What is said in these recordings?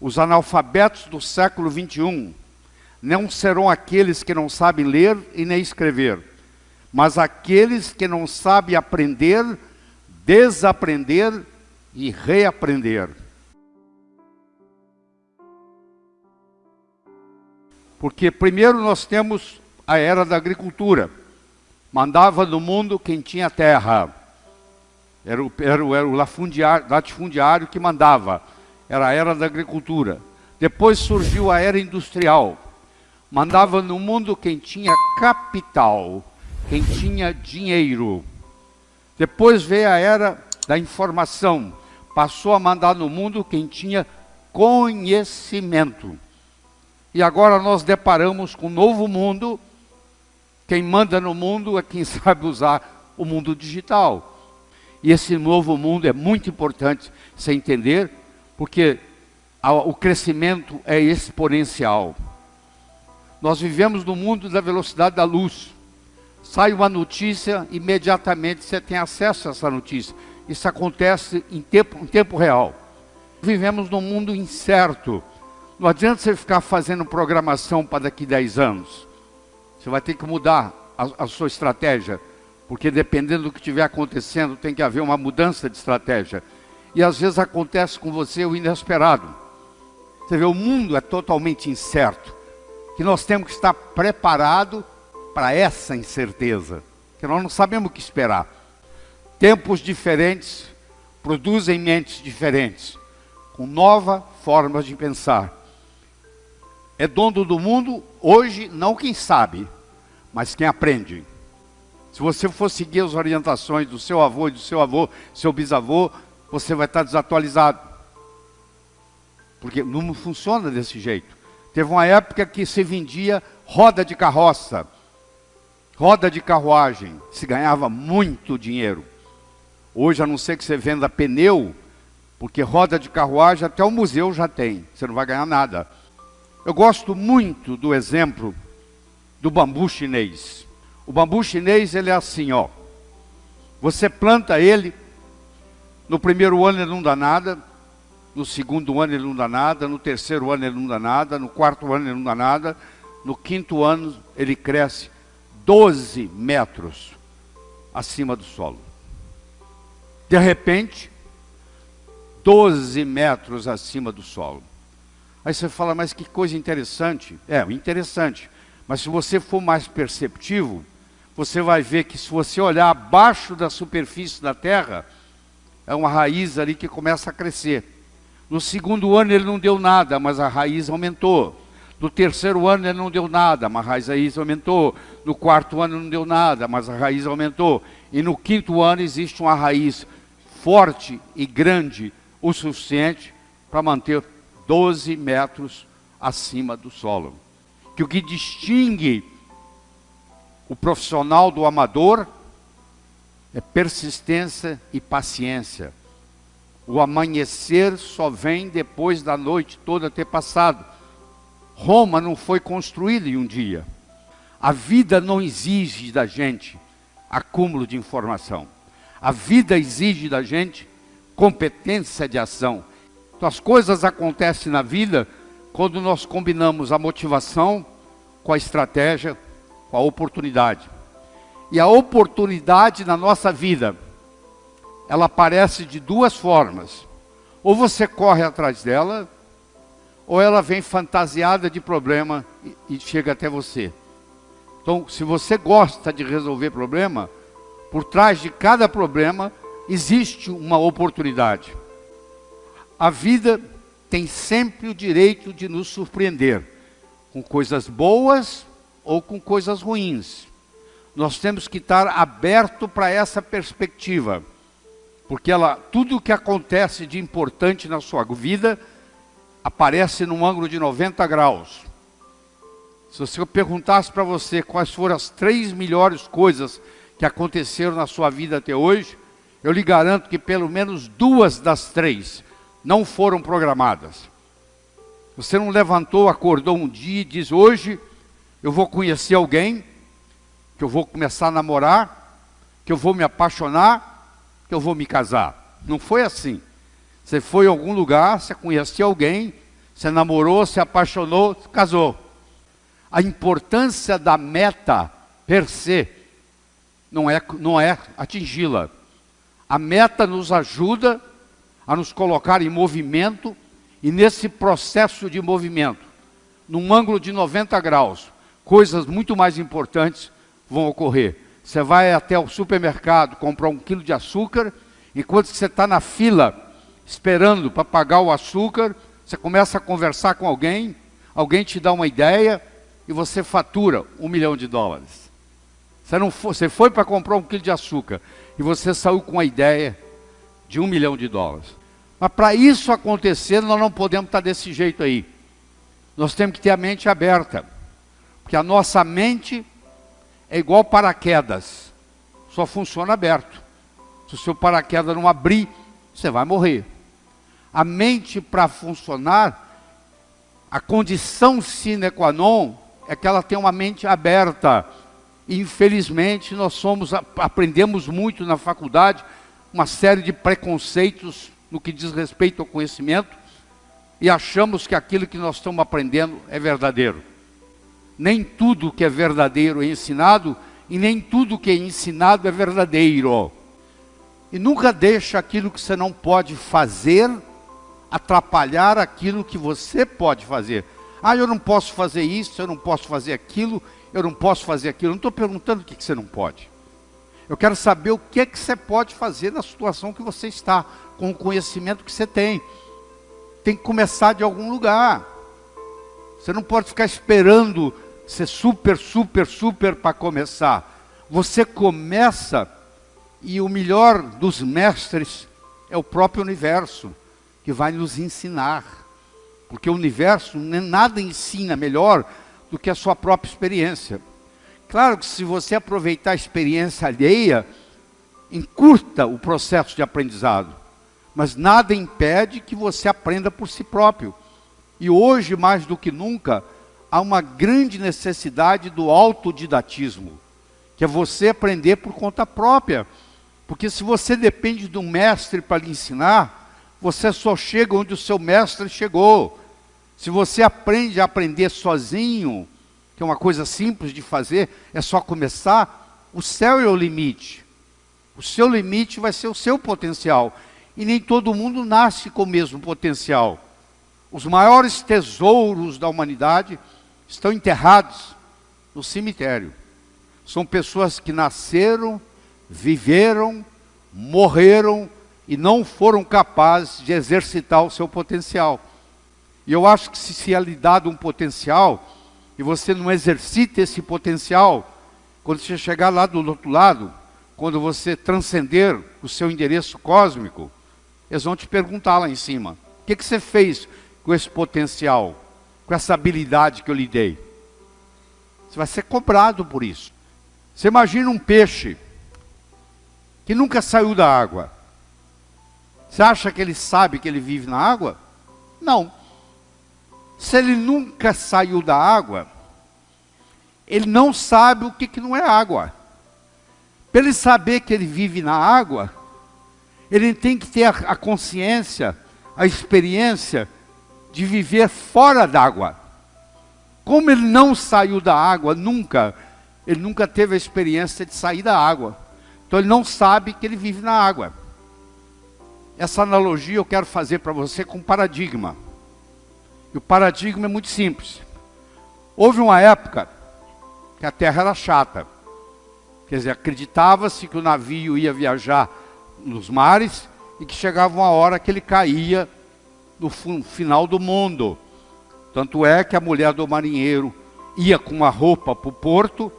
Os analfabetos do século 21 não serão aqueles que não sabem ler e nem escrever, mas aqueles que não sabem aprender, desaprender e reaprender. Porque primeiro nós temos a era da agricultura. Mandava no mundo quem tinha terra. Era o, era era o latifundiário que mandava. Era a era da agricultura. Depois surgiu a era industrial. Mandava no mundo quem tinha capital, quem tinha dinheiro. Depois veio a era da informação. Passou a mandar no mundo quem tinha conhecimento. E agora nós deparamos com um novo mundo. Quem manda no mundo é quem sabe usar o mundo digital. E esse novo mundo é muito importante você entender, porque o crescimento é exponencial. Nós vivemos no mundo da velocidade da luz. Sai uma notícia, imediatamente você tem acesso a essa notícia. Isso acontece em tempo, em tempo real. Vivemos num mundo incerto. Não adianta você ficar fazendo programação para daqui a 10 anos. Você vai ter que mudar a, a sua estratégia, porque dependendo do que estiver acontecendo, tem que haver uma mudança de estratégia. E às vezes acontece com você o inesperado. Você vê, o mundo é totalmente incerto, que nós temos que estar preparado para essa incerteza, que nós não sabemos o que esperar. Tempos diferentes produzem mentes diferentes, com novas formas de pensar é dono do mundo hoje, não quem sabe, mas quem aprende. Se você for seguir as orientações do seu avô do seu avô, seu bisavô, você vai estar desatualizado. Porque não funciona desse jeito. Teve uma época que se vendia roda de carroça, roda de carruagem, se ganhava muito dinheiro. Hoje, a não ser que você venda pneu, porque roda de carruagem até o museu já tem, você não vai ganhar nada. Eu gosto muito do exemplo do bambu chinês. O bambu chinês, ele é assim, ó. Você planta ele, no primeiro ano ele não dá nada, no segundo ano ele não dá nada, no terceiro ano ele não dá nada, no quarto ano ele não dá nada, no quinto ano ele cresce 12 metros acima do solo. De repente, 12 metros acima do solo. Aí você fala, mas que coisa interessante. É, interessante. Mas se você for mais perceptivo, você vai ver que se você olhar abaixo da superfície da terra, é uma raiz ali que começa a crescer. No segundo ano ele não deu nada, mas a raiz aumentou. No terceiro ano ele não deu nada, mas a raiz aumentou. No quarto ano não deu nada, mas a raiz aumentou. E no quinto ano existe uma raiz forte e grande o suficiente para manter 12 metros acima do solo. Que o que distingue o profissional do amador é persistência e paciência. O amanhecer só vem depois da noite toda ter passado. Roma não foi construída em um dia. A vida não exige da gente acúmulo de informação. A vida exige da gente competência de ação. Então, as coisas acontecem na vida quando nós combinamos a motivação com a estratégia, com a oportunidade. E a oportunidade na nossa vida, ela aparece de duas formas. Ou você corre atrás dela, ou ela vem fantasiada de problema e, e chega até você. Então, se você gosta de resolver problema, por trás de cada problema existe uma oportunidade. A vida tem sempre o direito de nos surpreender com coisas boas ou com coisas ruins. Nós temos que estar aberto para essa perspectiva, porque ela, tudo o que acontece de importante na sua vida aparece num ângulo de 90 graus. Se eu perguntasse para você quais foram as três melhores coisas que aconteceram na sua vida até hoje, eu lhe garanto que pelo menos duas das três não foram programadas. Você não levantou, acordou um dia e diz: Hoje eu vou conhecer alguém, que eu vou começar a namorar, que eu vou me apaixonar, que eu vou me casar. Não foi assim. Você foi em algum lugar, você conheceu alguém, Você namorou, se apaixonou, casou. A importância da meta per se não é, não é atingi-la. A meta nos ajuda a nos colocar em movimento e nesse processo de movimento, num ângulo de 90 graus, coisas muito mais importantes vão ocorrer. Você vai até o supermercado comprar um quilo de açúcar, enquanto você está na fila esperando para pagar o açúcar, você começa a conversar com alguém, alguém te dá uma ideia e você fatura um milhão de dólares. Você, não foi, você foi para comprar um quilo de açúcar e você saiu com a ideia de um milhão de dólares. Mas para isso acontecer, nós não podemos estar desse jeito aí. Nós temos que ter a mente aberta. Porque a nossa mente é igual paraquedas. Só funciona aberto. Se o seu paraquedas não abrir, você vai morrer. A mente para funcionar, a condição sine qua non é que ela tem uma mente aberta. Infelizmente, nós somos aprendemos muito na faculdade uma série de preconceitos no que diz respeito ao conhecimento e achamos que aquilo que nós estamos aprendendo é verdadeiro. Nem tudo que é verdadeiro é ensinado e nem tudo que é ensinado é verdadeiro. E nunca deixa aquilo que você não pode fazer atrapalhar aquilo que você pode fazer. Ah, eu não posso fazer isso, eu não posso fazer aquilo, eu não posso fazer aquilo. Não estou perguntando o que, que você não pode. Eu quero saber o que, que você pode fazer na situação que você está, com o conhecimento que você tem. Tem que começar de algum lugar. Você não pode ficar esperando ser super, super, super para começar. Você começa e o melhor dos mestres é o próprio universo, que vai nos ensinar. Porque o universo nada ensina melhor do que a sua própria experiência. Claro que se você aproveitar a experiência alheia, encurta o processo de aprendizado. Mas nada impede que você aprenda por si próprio. E hoje, mais do que nunca, há uma grande necessidade do autodidatismo, que é você aprender por conta própria. Porque se você depende de um mestre para lhe ensinar, você só chega onde o seu mestre chegou. Se você aprende a aprender sozinho, que é uma coisa simples de fazer, é só começar, o céu é o limite. O seu limite vai ser o seu potencial. E nem todo mundo nasce com o mesmo potencial. Os maiores tesouros da humanidade estão enterrados no cemitério. São pessoas que nasceram, viveram, morreram e não foram capazes de exercitar o seu potencial. E eu acho que se se é lhe dado um potencial, e você não exercita esse potencial, quando você chegar lá do outro lado, quando você transcender o seu endereço cósmico, eles vão te perguntar lá em cima: o que, que você fez com esse potencial, com essa habilidade que eu lhe dei? Você vai ser cobrado por isso. Você imagina um peixe que nunca saiu da água. Você acha que ele sabe que ele vive na água? Não. Se ele nunca saiu da água, ele não sabe o que, que não é água. Para ele saber que ele vive na água, ele tem que ter a, a consciência, a experiência de viver fora d'água. Como ele não saiu da água nunca, ele nunca teve a experiência de sair da água. Então ele não sabe que ele vive na água. Essa analogia eu quero fazer para você com paradigma. E o paradigma é muito simples. Houve uma época que a terra era chata. Quer dizer, acreditava-se que o navio ia viajar nos mares e que chegava uma hora que ele caía no final do mundo. Tanto é que a mulher do marinheiro ia com uma roupa para o porto,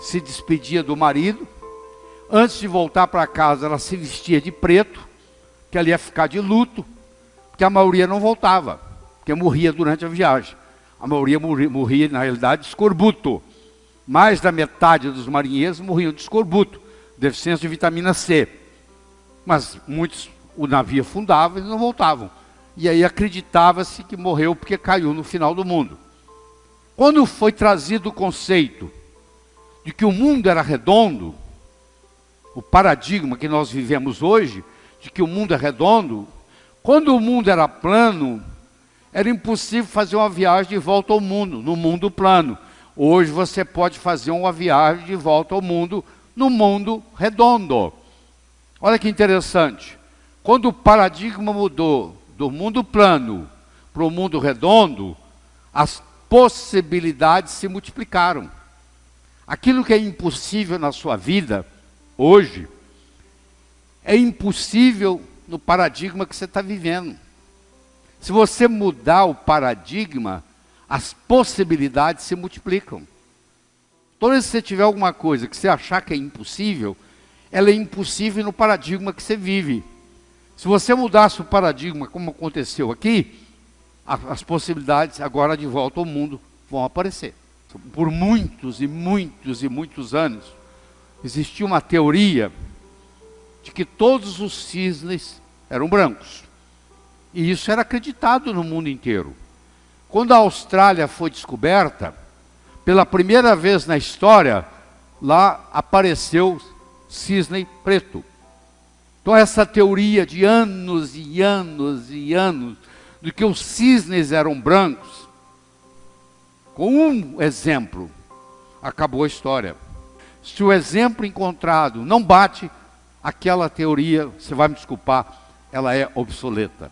se despedia do marido. Antes de voltar para casa, ela se vestia de preto, que ela ia ficar de luto, porque a maioria não voltava porque morria durante a viagem. A maioria morria, morria na realidade, de escorbuto. Mais da metade dos marinheiros morriam de escorbuto, deficiência de vitamina C. Mas muitos, o navio afundava e não voltavam. E aí acreditava-se que morreu porque caiu no final do mundo. Quando foi trazido o conceito de que o mundo era redondo, o paradigma que nós vivemos hoje, de que o mundo é redondo, quando o mundo era plano, era impossível fazer uma viagem de volta ao mundo, no mundo plano. Hoje você pode fazer uma viagem de volta ao mundo, no mundo redondo. Olha que interessante. Quando o paradigma mudou do mundo plano para o mundo redondo, as possibilidades se multiplicaram. Aquilo que é impossível na sua vida, hoje, é impossível no paradigma que você está vivendo. Se você mudar o paradigma, as possibilidades se multiplicam. Toda vez que você tiver alguma coisa que você achar que é impossível, ela é impossível no paradigma que você vive. Se você mudasse o paradigma, como aconteceu aqui, as possibilidades agora de volta ao mundo vão aparecer. Por muitos e muitos e muitos anos, existia uma teoria de que todos os cisnes eram brancos. E isso era acreditado no mundo inteiro. Quando a Austrália foi descoberta, pela primeira vez na história, lá apareceu cisne preto. Então essa teoria de anos e anos e anos de que os cisnes eram brancos, com um exemplo, acabou a história. Se o exemplo encontrado não bate, aquela teoria, você vai me desculpar, ela é obsoleta.